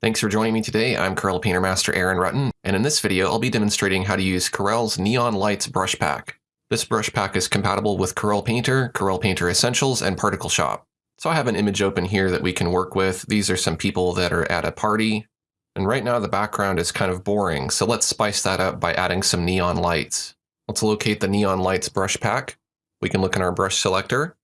Thanks for joining me today. I'm Corel Painter Master Aaron Rutten, and in this video I'll be demonstrating how to use Corel's Neon Lights brush pack. This brush pack is compatible with Corel Painter, Corel Painter Essentials, and Particle Shop. So I have an image open here that we can work with. These are some people that are at a party, and right now the background is kind of boring, so let's spice that up by adding some neon lights. Let's locate the Neon Lights brush pack. We can look in our brush selector,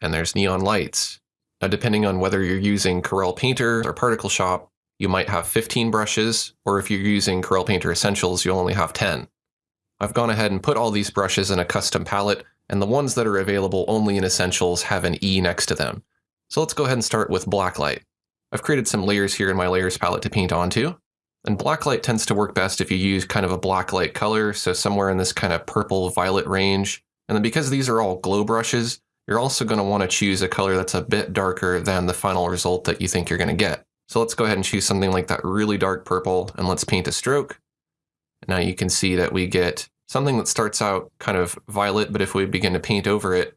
and there's neon lights. Now depending on whether you're using Corel Painter or Particle Shop, you might have 15 brushes, or if you're using Corel Painter Essentials, you'll only have 10. I've gone ahead and put all these brushes in a custom palette, and the ones that are available only in Essentials have an E next to them. So let's go ahead and start with Blacklight. I've created some layers here in my layers palette to paint onto, and Blacklight tends to work best if you use kind of a blacklight color, so somewhere in this kind of purple violet range. And then because these are all glow brushes, you're also going to want to choose a color that's a bit darker than the final result that you think you're going to get. So let's go ahead and choose something like that really dark purple and let's paint a stroke. Now you can see that we get something that starts out kind of violet, but if we begin to paint over it,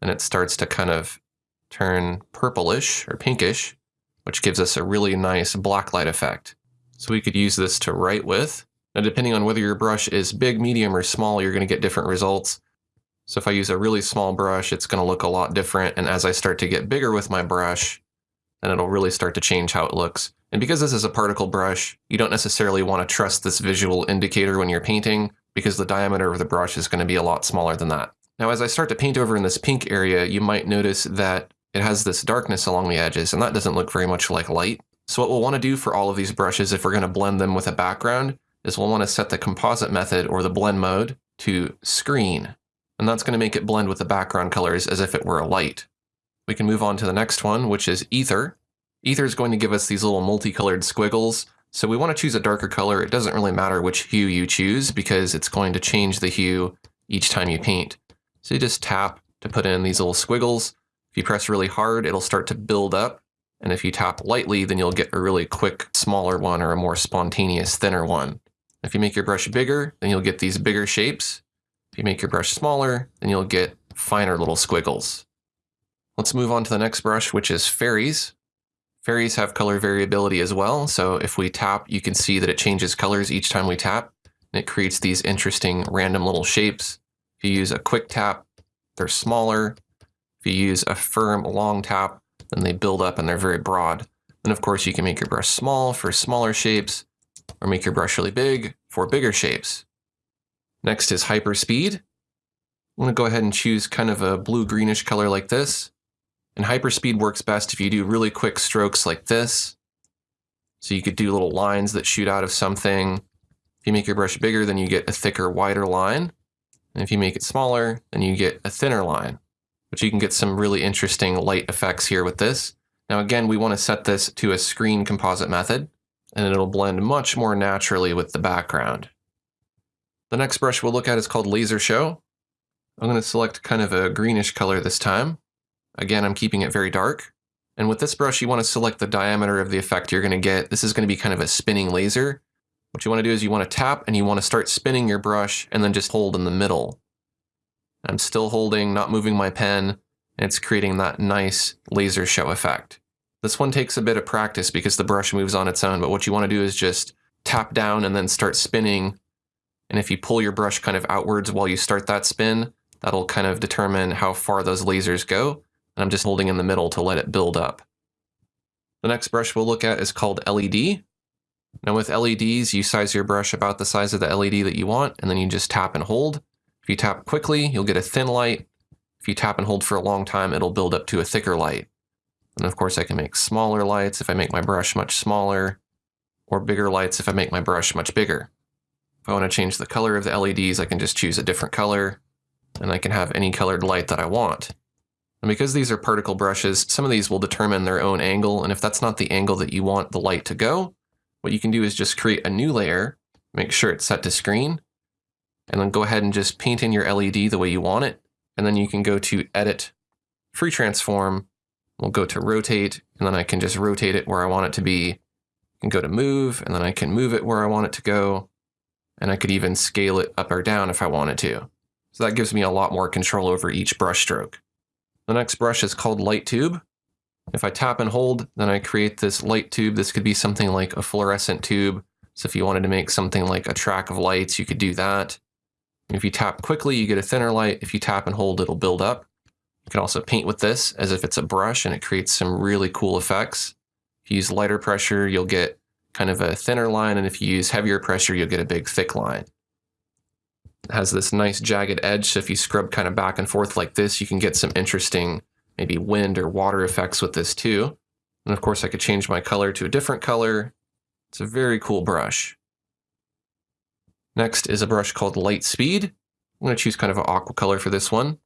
then it starts to kind of turn purplish or pinkish, which gives us a really nice black light effect. So we could use this to write with. Now depending on whether your brush is big, medium, or small, you're going to get different results. So if I use a really small brush, it's going to look a lot different. And as I start to get bigger with my brush, and it'll really start to change how it looks. And because this is a particle brush, you don't necessarily want to trust this visual indicator when you're painting because the diameter of the brush is going to be a lot smaller than that. Now, as I start to paint over in this pink area, you might notice that it has this darkness along the edges, and that doesn't look very much like light. So what we'll want to do for all of these brushes, if we're going to blend them with a background, is we'll want to set the composite method or the blend mode to screen. And that's going to make it blend with the background colors as if it were a light. We can move on to the next one, which is Ether. Ether is going to give us these little multicolored squiggles. So we want to choose a darker color. It doesn't really matter which hue you choose because it's going to change the hue each time you paint. So you just tap to put in these little squiggles. If you press really hard, it'll start to build up. And if you tap lightly, then you'll get a really quick, smaller one or a more spontaneous, thinner one. If you make your brush bigger, then you'll get these bigger shapes. If you make your brush smaller, then you'll get finer little squiggles. Let's move on to the next brush, which is fairies. Fairies have color variability as well, so if we tap, you can see that it changes colors each time we tap. And it creates these interesting random little shapes. If you use a quick tap, they're smaller. If you use a firm long tap, then they build up and they're very broad. And of course, you can make your brush small for smaller shapes, or make your brush really big for bigger shapes. Next is hyperspeed. I'm going to go ahead and choose kind of a blue-greenish color like this. And hyperspeed works best if you do really quick strokes like this. So you could do little lines that shoot out of something. If you make your brush bigger, then you get a thicker, wider line. And if you make it smaller, then you get a thinner line. But you can get some really interesting light effects here with this. Now again, we want to set this to a screen composite method, and it'll blend much more naturally with the background. The next brush we'll look at is called Laser Show. I'm going to select kind of a greenish color this time. Again, I'm keeping it very dark. And with this brush, you want to select the diameter of the effect you're going to get. This is going to be kind of a spinning laser. What you want to do is you want to tap and you want to start spinning your brush and then just hold in the middle. I'm still holding, not moving my pen, and it's creating that nice laser show effect. This one takes a bit of practice because the brush moves on its own, but what you want to do is just tap down and then start spinning. And if you pull your brush kind of outwards while you start that spin, that'll kind of determine how far those lasers go. And I'm just holding in the middle to let it build up. The next brush we'll look at is called LED. Now with LEDs, you size your brush about the size of the LED that you want, and then you just tap and hold. If you tap quickly, you'll get a thin light. If you tap and hold for a long time, it'll build up to a thicker light. And of course I can make smaller lights if I make my brush much smaller, or bigger lights if I make my brush much bigger. If I want to change the color of the LEDs, I can just choose a different color, and I can have any colored light that I want. And because these are particle brushes, some of these will determine their own angle, and if that's not the angle that you want the light to go, what you can do is just create a new layer, make sure it's set to screen, and then go ahead and just paint in your LED the way you want it, and then you can go to Edit, Free Transform, we'll go to Rotate, and then I can just rotate it where I want it to be. Can go to Move, and then I can move it where I want it to go, and I could even scale it up or down if I wanted to. So that gives me a lot more control over each brush stroke. The next brush is called Light Tube. If I tap and hold, then I create this light tube. This could be something like a fluorescent tube. So if you wanted to make something like a track of lights, you could do that. If you tap quickly, you get a thinner light. If you tap and hold, it'll build up. You can also paint with this as if it's a brush and it creates some really cool effects. If you use lighter pressure, you'll get kind of a thinner line, and if you use heavier pressure, you'll get a big thick line. Has this nice jagged edge, so if you scrub kind of back and forth like this, you can get some interesting maybe wind or water effects with this too. And of course I could change my color to a different color. It's a very cool brush. Next is a brush called Light Speed. I'm going to choose kind of an aqua color for this one.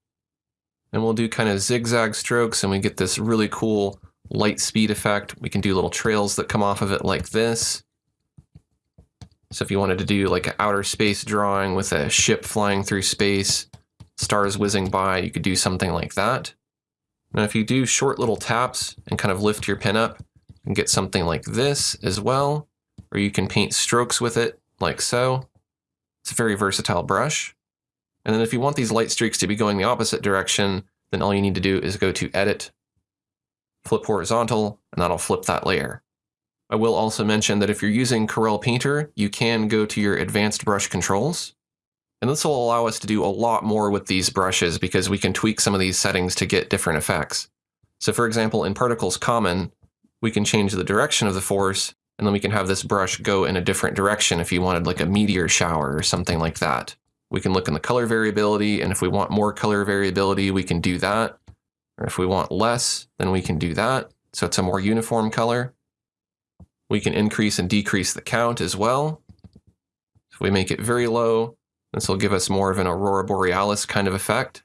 And we'll do kind of zigzag strokes and we get this really cool light speed effect. We can do little trails that come off of it like this. So if you wanted to do like an outer space drawing with a ship flying through space, stars whizzing by, you could do something like that. Now if you do short little taps and kind of lift your pen up, can get something like this as well, or you can paint strokes with it like so. It's a very versatile brush. And then if you want these light streaks to be going the opposite direction, then all you need to do is go to Edit, flip horizontal, and that'll flip that layer. I will also mention that if you're using Corel Painter, you can go to your advanced brush controls. And this will allow us to do a lot more with these brushes because we can tweak some of these settings to get different effects. So for example, in Particles Common, we can change the direction of the force, and then we can have this brush go in a different direction if you wanted like a meteor shower or something like that. We can look in the color variability, and if we want more color variability, we can do that. Or if we want less, then we can do that. So it's a more uniform color. We can increase and decrease the count as well. If we make it very low, this will give us more of an aurora borealis kind of effect.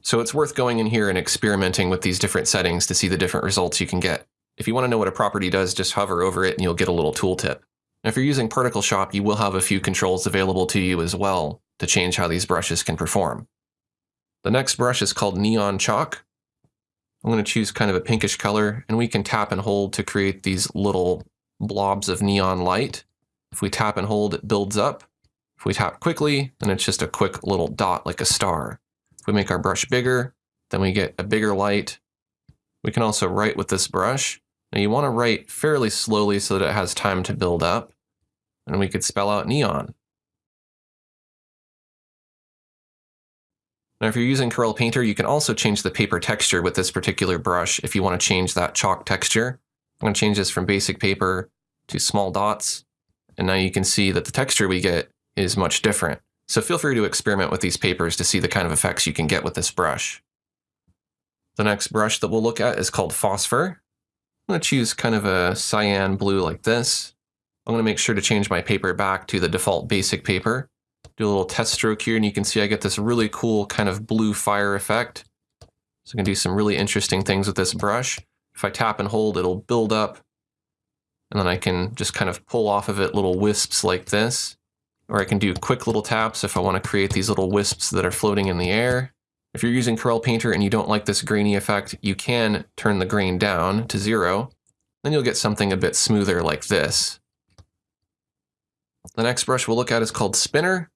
So it's worth going in here and experimenting with these different settings to see the different results you can get. If you want to know what a property does, just hover over it and you'll get a little tooltip. If you're using Particle Shop, you will have a few controls available to you as well to change how these brushes can perform. The next brush is called Neon Chalk. I'm going to choose kind of a pinkish color, and we can tap and hold to create these little blobs of neon light. If we tap and hold, it builds up. If we tap quickly, then it's just a quick little dot like a star. If we make our brush bigger, then we get a bigger light. We can also write with this brush. Now you want to write fairly slowly so that it has time to build up. And we could spell out neon. Now if you're using Corel Painter, you can also change the paper texture with this particular brush if you want to change that chalk texture. I'm going to change this from basic paper to small dots. And now you can see that the texture we get is much different. So feel free to experiment with these papers to see the kind of effects you can get with this brush. The next brush that we'll look at is called Phosphor. I'm going to choose kind of a cyan blue like this. I'm going to make sure to change my paper back to the default basic paper. Do a little test stroke here and you can see I get this really cool kind of blue fire effect. So I can do some really interesting things with this brush. If I tap and hold, it'll build up. And then I can just kind of pull off of it little wisps like this. Or I can do quick little taps if I want to create these little wisps that are floating in the air. If you're using Corel Painter and you don't like this grainy effect, you can turn the grain down to zero. Then you'll get something a bit smoother like this. The next brush we'll look at is called Spinner.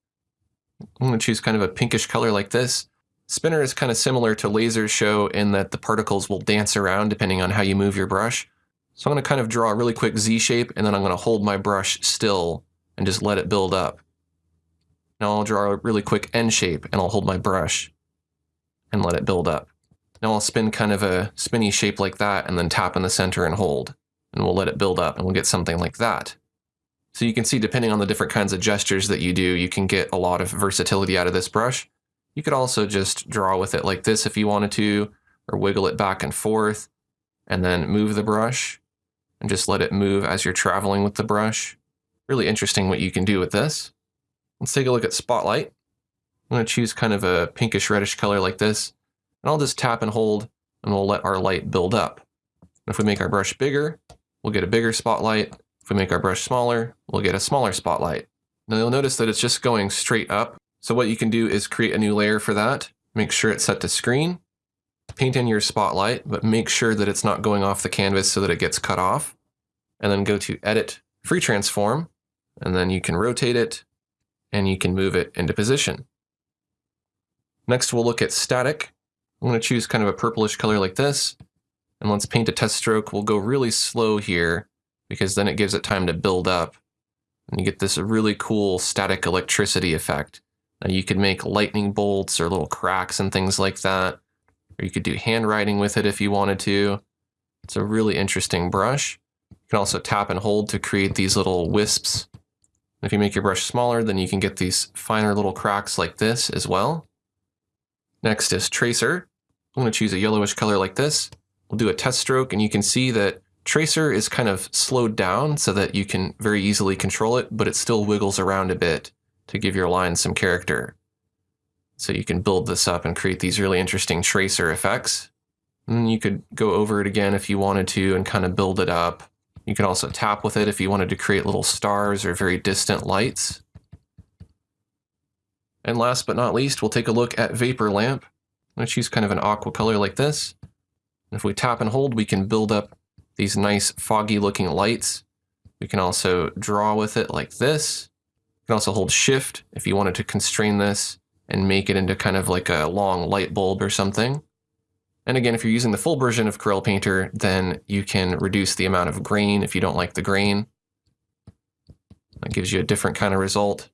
I'm going to choose kind of a pinkish color like this. Spinner is kind of similar to Laser Show in that the particles will dance around depending on how you move your brush. So I'm going to kind of draw a really quick Z shape and then I'm going to hold my brush still and just let it build up. Now I'll draw a really quick N shape and I'll hold my brush and let it build up. Now I'll spin kind of a spinny shape like that and then tap in the center and hold. And we'll let it build up and we'll get something like that. So you can see depending on the different kinds of gestures that you do, you can get a lot of versatility out of this brush. You could also just draw with it like this if you wanted to, or wiggle it back and forth, and then move the brush, and just let it move as you're traveling with the brush. Really interesting what you can do with this. Let's take a look at Spotlight. I'm going to choose kind of a pinkish reddish color like this, and I'll just tap and hold, and we'll let our light build up. If we make our brush bigger, we'll get a bigger spotlight. If we make our brush smaller, we'll get a smaller spotlight. Now you'll notice that it's just going straight up so what you can do is create a new layer for that. Make sure it's set to screen. Paint in your spotlight, but make sure that it's not going off the canvas so that it gets cut off. And then go to Edit, Free Transform, and then you can rotate it, and you can move it into position. Next, we'll look at static. I'm going to choose kind of a purplish color like this. And let's paint a test stroke. We'll go really slow here because then it gives it time to build up. And you get this really cool static electricity effect. Now you could make lightning bolts or little cracks and things like that. Or you could do handwriting with it if you wanted to. It's a really interesting brush. You can also tap and hold to create these little wisps. If you make your brush smaller, then you can get these finer little cracks like this as well. Next is Tracer. I'm going to choose a yellowish color like this. We'll do a test stroke, and you can see that Tracer is kind of slowed down so that you can very easily control it, but it still wiggles around a bit to give your line some character. So you can build this up and create these really interesting tracer effects. And you could go over it again if you wanted to and kind of build it up. You can also tap with it if you wanted to create little stars or very distant lights. And last but not least, we'll take a look at Vapor Lamp. Going to choose kind of an aqua color like this. And if we tap and hold, we can build up these nice foggy looking lights. We can also draw with it like this. You can also hold shift if you wanted to constrain this and make it into kind of like a long light bulb or something. And again, if you're using the full version of Corel Painter, then you can reduce the amount of grain if you don't like the grain. That gives you a different kind of result.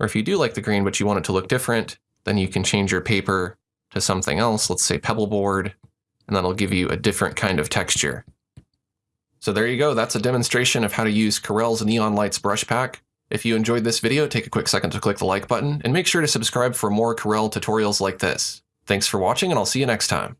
Or if you do like the grain, but you want it to look different, then you can change your paper to something else, let's say pebble board, and that'll give you a different kind of texture. So there you go, that's a demonstration of how to use Corel's Neon Lights brush pack. If you enjoyed this video, take a quick second to click the like button, and make sure to subscribe for more Corel tutorials like this. Thanks for watching, and I'll see you next time.